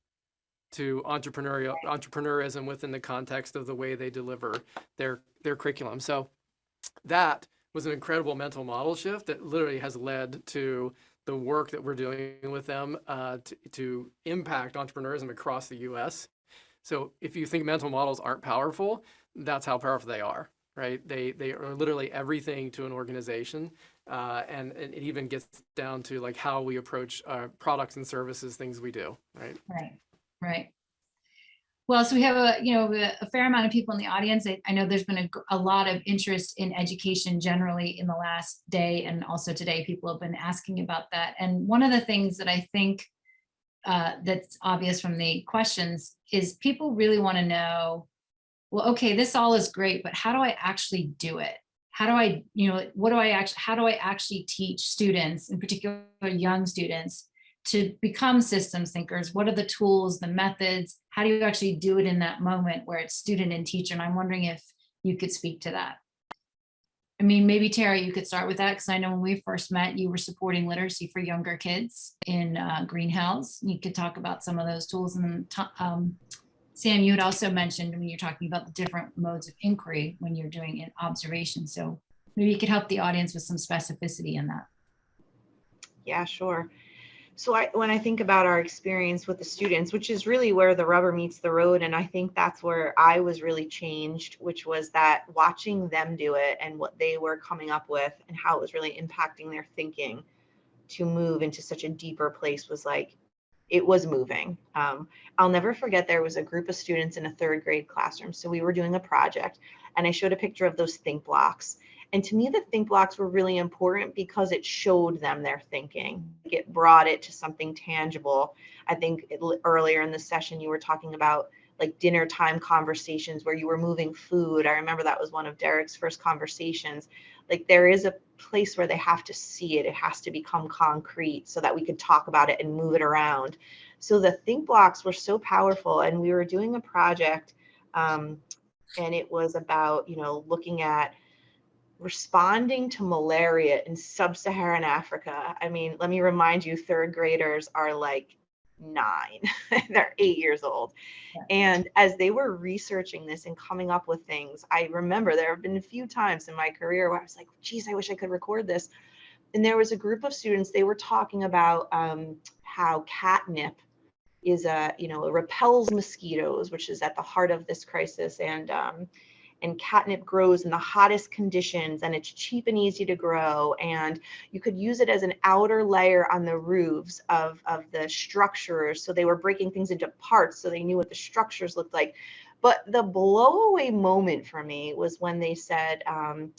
to entrepreneurial entrepreneurism within the context of the way they deliver their their curriculum. So that was an incredible mental model shift that literally has led to the work that we're doing with them uh, to, to impact entrepreneurism across the U.S. So if you think mental models aren't powerful, that's how powerful they are, right? They they are literally everything to an organization, uh, and, and it even gets down to like how we approach uh, products and services, things we do, right? Right, right. Well, so we have a, you know, a fair amount of people in the audience. I, I know there's been a, a lot of interest in education generally in the last day and also today, people have been asking about that. And one of the things that I think uh, that's obvious from the questions is people really want to know, well, okay, this all is great, but how do I actually do it? How do I, you know, what do I actually, how do I actually teach students, in particular young students, to become systems thinkers? What are the tools, the methods? How do you actually do it in that moment where it's student and teacher? And I'm wondering if you could speak to that. I mean, maybe Tara, you could start with that because I know when we first met, you were supporting literacy for younger kids in uh, Green Hills. You could talk about some of those tools. And um, Sam, you had also mentioned when you're talking about the different modes of inquiry when you're doing an observation. So maybe you could help the audience with some specificity in that. Yeah, sure. So I, when I think about our experience with the students, which is really where the rubber meets the road, and I think that's where I was really changed, which was that watching them do it and what they were coming up with and how it was really impacting their thinking to move into such a deeper place was like, it was moving. Um, I'll never forget there was a group of students in a third grade classroom. So we were doing a project and I showed a picture of those think blocks. And to me, the think blocks were really important because it showed them their thinking. It brought it to something tangible. I think it, earlier in the session, you were talking about like dinner time conversations where you were moving food. I remember that was one of Derek's first conversations. Like there is a place where they have to see it. It has to become concrete so that we could talk about it and move it around. So the think blocks were so powerful. And we were doing a project um, and it was about, you know, looking at responding to malaria in sub-Saharan Africa. I mean, let me remind you, third graders are like nine, they're eight years old. Yeah. And as they were researching this and coming up with things, I remember there have been a few times in my career where I was like, geez, I wish I could record this. And there was a group of students, they were talking about um, how catnip is a, you know, it repels mosquitoes, which is at the heart of this crisis. And um, and catnip grows in the hottest conditions and it's cheap and easy to grow and you could use it as an outer layer on the roofs of, of the structures. So they were breaking things into parts so they knew what the structures looked like. But the blowaway moment for me was when they said um,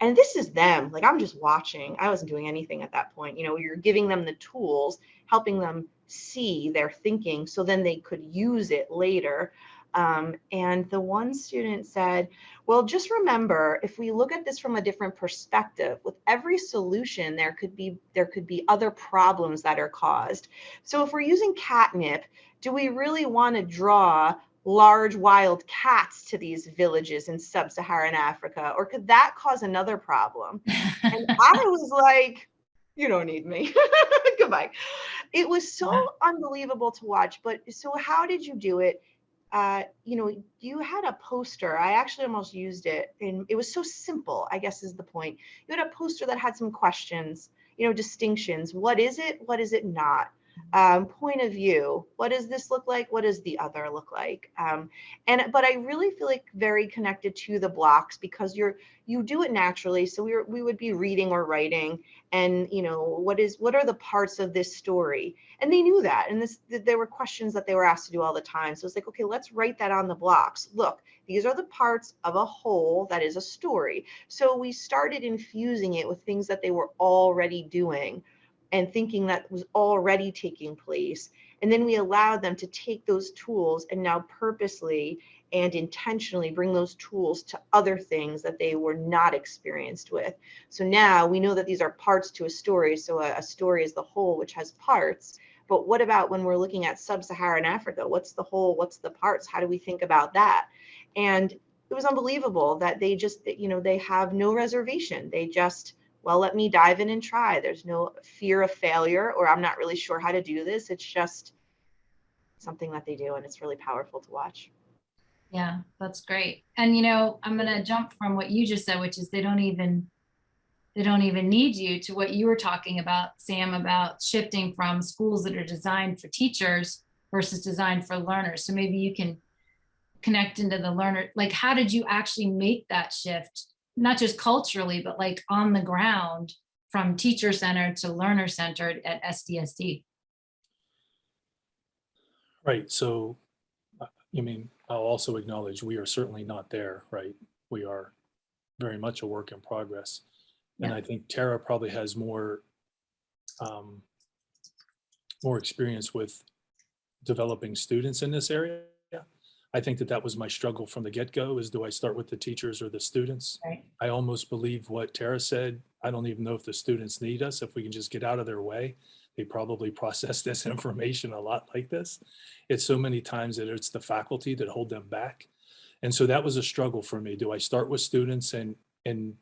and this is them like i'm just watching. I wasn't doing anything at that point. You know you're giving them the tools helping them see their thinking so then they could use it later um, and the one student said, well, just remember, if we look at this from a different perspective, with every solution, there could be there could be other problems that are caused. So if we're using catnip, do we really want to draw large wild cats to these villages in sub-Saharan Africa? Or could that cause another problem? And I was like, you don't need me. Goodbye. It was so unbelievable to watch. But so how did you do it? Uh, you know, you had a poster. I actually almost used it, and it was so simple. I guess is the point. You had a poster that had some questions, you know, distinctions. What is it? What is it not? Um, point of view. What does this look like? What does the other look like? Um, and but I really feel like very connected to the blocks because you're you do it naturally. So we were, we would be reading or writing, and you know what is what are the parts of this story and they knew that and this th- there were questions that they were asked to do all the time so it's like okay let's write that on the blocks look these are the parts of a whole that is a story so we started infusing it with things that they were already doing and thinking that was already taking place and then we allowed them to take those tools and now purposely and intentionally bring those tools to other things that they were not experienced with so now we know that these are parts to a story. So a, a story is the whole, which has parts. But what about when we're looking at sub-Saharan Africa? What's the whole? What's the parts? How do we think about that? And it was unbelievable that they just, you know, they have no reservation. They just, well, let me dive in and try. There's no fear of failure or I'm not really sure how to do this. It's just something that they do and it's really powerful to watch. Yeah, that's great. And you know, I'm gonna jump from what you just said, which is they don't even they don't even need you to what you were talking about, Sam, about shifting from schools that are designed for teachers versus designed for learners. So maybe you can connect into the learner, like how did you actually make that shift? Not just culturally, but like on the ground from teacher centered to learner centered at SDSD. Right, so, I mean, I'll also acknowledge we are certainly not there, right? We are very much a work in progress. And Yeah. I think Tara probably has more, um, more experience with developing students in this area. I think that that was my struggle from the get-go is do I start with the teachers or the students? Right. I almost believe what Tara said. I don't even know if the students need us. If we can just get out of their way, they probably process this information a lot like this. It's so many times that it's the faculty that hold them back. And so that was a struggle for me. Do I start with students and, and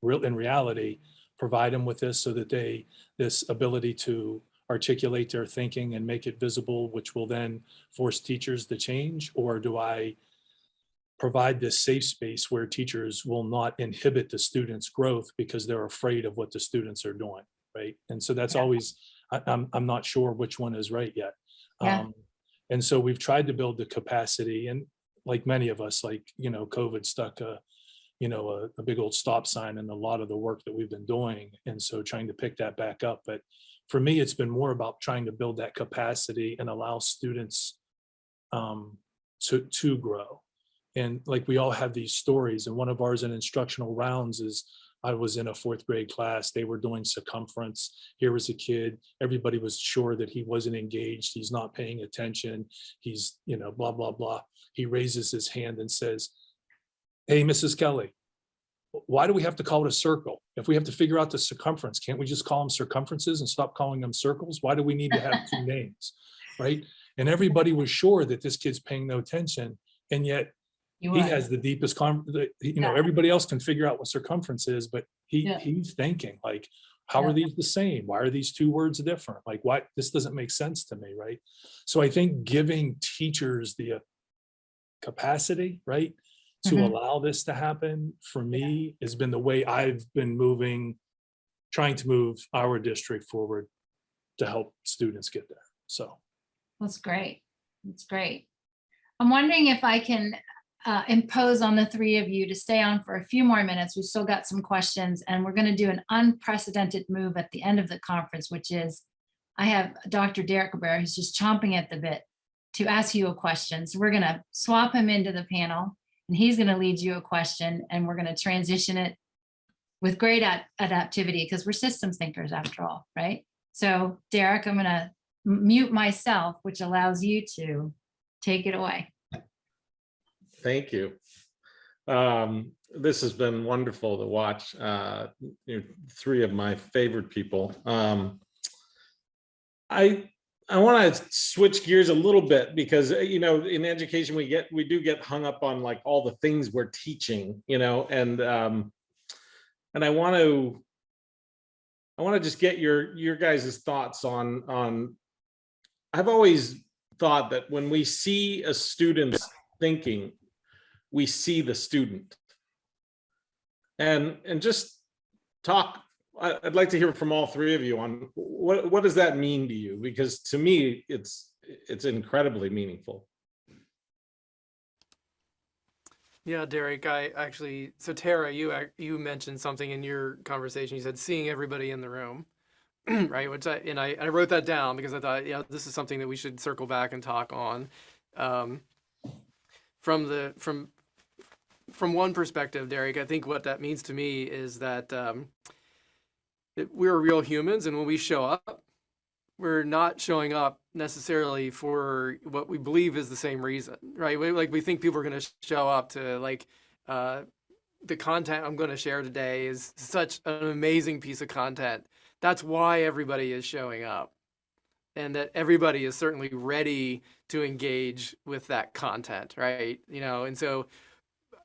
real, in reality, provide them with this so that they, this ability to articulate their thinking and make it visible, which will then force teachers to change? Or do I provide this safe space where teachers will not inhibit the students' growth because they're afraid of what the students are doing, right? And so that's Yeah. always, I, I'm, I'm not sure which one is right yet. Yeah. Um, And so we've tried to build the capacity and like many of us, like, you know, COVID stuck a, you know, a, a big old stop sign in a lot of the work that we've been doing. And so trying to pick that back up, but for me, it's been more about trying to build that capacity and allow students um, to, to grow. And like we all have these stories and one of ours in instructional rounds is I was in a fourth grade class, they were doing circumference. Here was a kid, everybody was sure that he wasn't engaged, he's not paying attention, he's, you know, blah, blah, blah. He raises his hand and says, hey, Mrs. Kelly, why do we have to call it a circle? If we have to figure out the circumference, can't we just call them circumferences and stop calling them circles? Why do we need to have two names, right? And everybody was sure that this kid's paying no attention, and yet he has the deepest the- you know, Yeah. everybody else can figure out what circumference is, but he, Yeah. he's thinking like, how Yeah. are these the same? Why are these two words different? Like, why, this doesn't make sense to me, right? So I think giving teachers the uh, capacity, right? To Mhm. allow this to happen, for me, has been the way I've been moving, trying to move our district forward to help students get there, so. That's great. That's great. I'm wondering if I can uh, impose on the three of you to stay on for a few more minutes. We've still got some questions and we're going to do an unprecedented move at the end of the conference, which is I have Dr. Derek Cabrera who's just chomping at the bit to ask you a question. So we're going to swap him into the panel and he's going to lead you a question and we're going to transition it with great ad- adaptivity because we're systems thinkers after all, right? So Derek, I'm going to mute myself, which allows you to take it away. Thank you. Um, this has been wonderful to watch. Uh, you know, three of my favorite people. Um, I I want to switch gears a little bit because uh, you know in education we get we do get hung up on like all the things we're teaching, you know, and um, and I want to I want to just get your your guys' thoughts on on. I've always thought that when we see a student's thinking, we see the student. And and just talk. I'd like to hear from all three of you on what what does that mean to you? Because to me, it's it's incredibly meaningful. Yeah, Derek, I actually, so Tara, you, you mentioned something in your conversation. You said seeing everybody in the room, right? Which I, and I, I wrote that down because I thought, yeah, this is something that we should circle back and talk on. Um, from the, from, from one perspective, Derek, I think what that means to me is that, um, we're real humans and when we show up, we're not showing up necessarily for what we believe is the same reason, right? We, like we think people are going to show up to like uh, the content I'm going to share today is such an amazing piece of content. That's why everybody is showing up, and that everybody is certainly ready to engage with that content, right? You know, and so.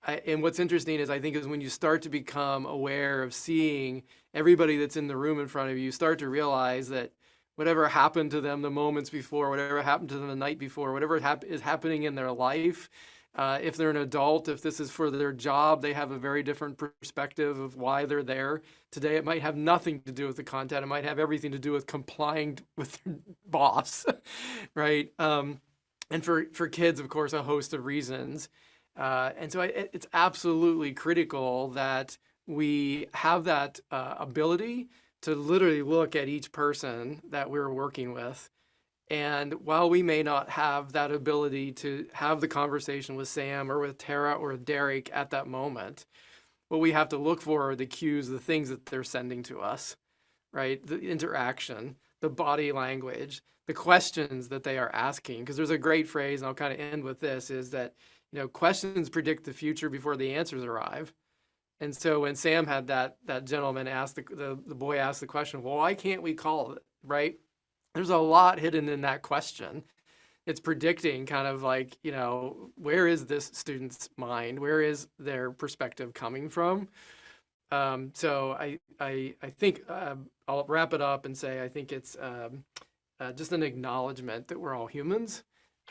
I, and what's interesting is I think is when you start to become aware of seeing everybody that's in the room in front of you, start to realize that whatever happened to them the moments before, whatever happened to them the night before, whatever hap- is happening in their life, uh, if they're an adult, if this is for their job, they have a very different perspective of why they're there. Today, it might have nothing to do with the content. It might have everything to do with complying with their boss, right? Um, and for, for kids, of course, a host of reasons. Uh, and so I, it's absolutely critical that we have that uh, ability to literally look at each person that we're working with. And while we may not have that ability to have the conversation with Sam or with Tara or with Derek at that moment, what we have to look for are the cues, the things that they're sending to us, right? The interaction, the body language, the questions that they are asking. Because there's a great phrase, and I'll kind of end with this, is that, you know, questions predict the future before the answers arrive. And so when Sam had that that gentleman ask the, the the boy asked the question, well, why can't we call it right? There's a lot hidden in that question. It's predicting kind of like you know where is this student's mind, where is their perspective coming from. Um, so I I I think um, I'll wrap it up and say I think it's um, uh, just an acknowledgement that we're all humans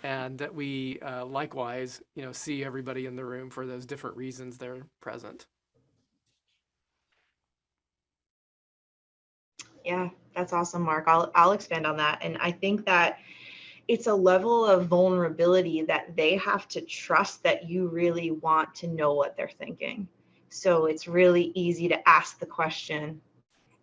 and that we uh, likewise you know see everybody in the room for those different reasons they're present. Yeah, that's awesome, Mark. I'll I'll expand on that. And I think that it's a level of vulnerability that they have to trust that you really want to know what they're thinking. So it's really easy to ask the question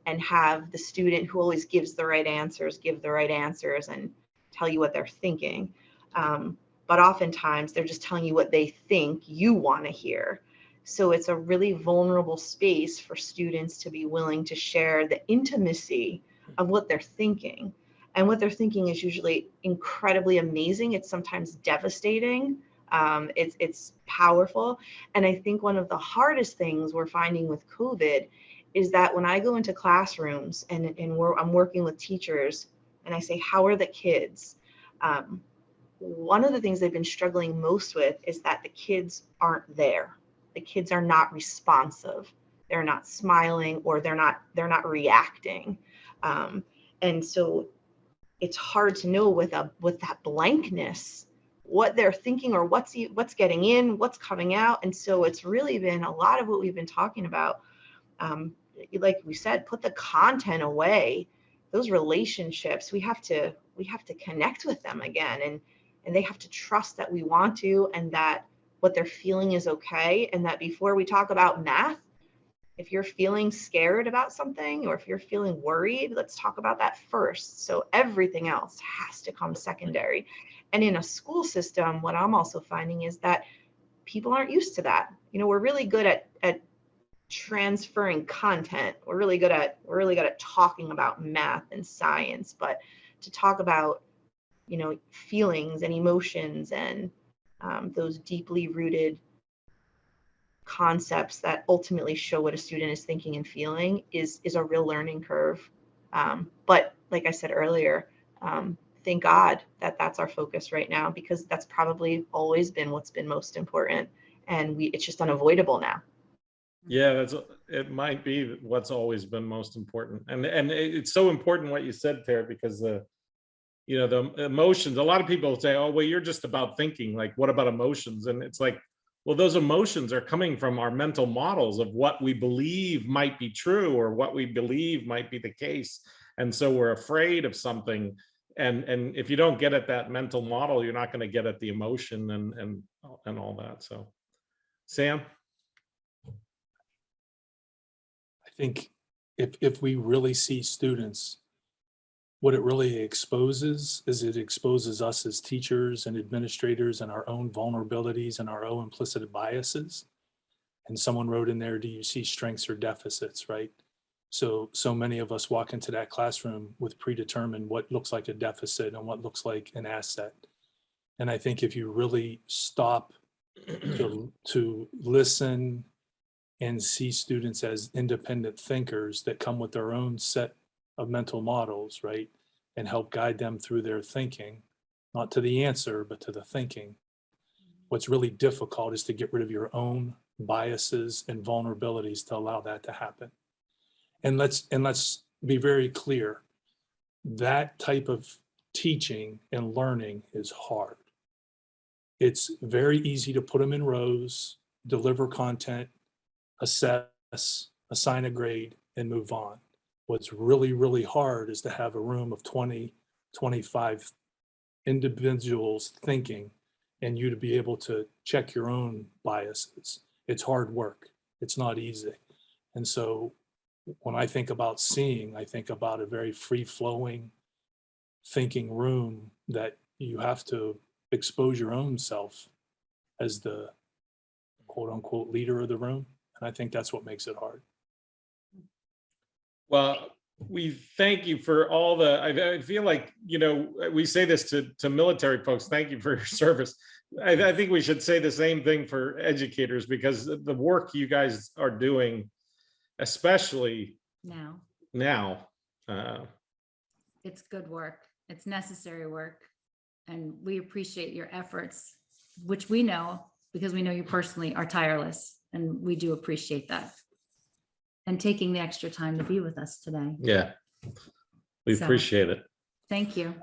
and have the student who always gives the right answers give the right answers and tell you what they're thinking. Um, but oftentimes they're just telling you what they think you want to hear. So it's a really vulnerable space for students to be willing to share the intimacy of what they're thinking. And what they're thinking is usually incredibly amazing. It's sometimes devastating. Um, it's it's powerful. And I think one of the hardest things we're finding with COVID is that when I go into classrooms and, and I'm working with teachers and I say, how are the kids? Um, one of the things they've been struggling most with is that the kids aren't there. The kids are not responsive. They're not smiling or they're not they're not reacting. Um, and so it's hard to know with a with that blankness what they're thinking or what's what's getting in, what's coming out. And so it's really been a lot of what we've been talking about. Um, like we said, put the content away. Those relationships, we have to we have to connect with them again, and and they have to trust that we want to, and that what they're feeling is okay, and that before we talk about math, if you're feeling scared about something or if you're feeling worried, let's talk about that first. So everything else has to come secondary. And in a school system, what I'm also finding is that people aren't used to that. You know, we're really good at at transferring content. We're really good at we're really good at talking about math and science, but to talk about you know feelings and emotions and um, those deeply rooted concepts that ultimately show what a student is thinking and feeling is is a real learning curve. Um, but like I said earlier, um, thank God that that's our focus right now because that's probably always been what's been most important, and we it's just unavoidable now. Yeah, that's, it might be what's always been most important. And, and it's so important what you said, Tara, because the, you know, the emotions, a lot of people say, oh, well, you're just about thinking, like, what about emotions? And it's like, well, those emotions are coming from our mental models of what we believe might be true or what we believe might be the case. And so we're afraid of something. And, and if you don't get at that mental model, you're not going to get at the emotion and, and, and all that. So, Sam? I think if, if we really see students, what it really exposes is it exposes us as teachers and administrators and our own vulnerabilities and our own implicit biases. And someone wrote in there, do you see strengths or deficits, right? So, so many of us walk into that classroom with predetermined what looks like a deficit and what looks like an asset. And I think if you really stop to, to listen and see students as independent thinkers that come with their own set of mental models, right? And help guide them through their thinking, not to the answer, but to the thinking. What's really difficult is to get rid of your own biases and vulnerabilities to allow that to happen. And let's and let's be very clear. That type of teaching and learning is hard. It's very easy to put them in rows, deliver content, assess, assign a grade, and move on. What's really, really hard is to have a room of 20, 25 individuals thinking and you to be able to check your own biases. It's hard work. It's not easy. And so when I think about seeing, I think about a very free flowing thinking room that you have to expose your own self as the quote unquote leader of the room. And I think that's what makes it hard. Well, we thank you for all the, I, I feel like, you know, we say this to, to military folks, thank you for your service. I, I think we should say the same thing for educators because the the work you guys are doing, especially Now, now, uh, it's good work. It's necessary work. And we appreciate your efforts, which we know because we know you personally are tireless and we do appreciate that. And taking the extra time to be with us today. yeah. We So- appreciate it. Thank you.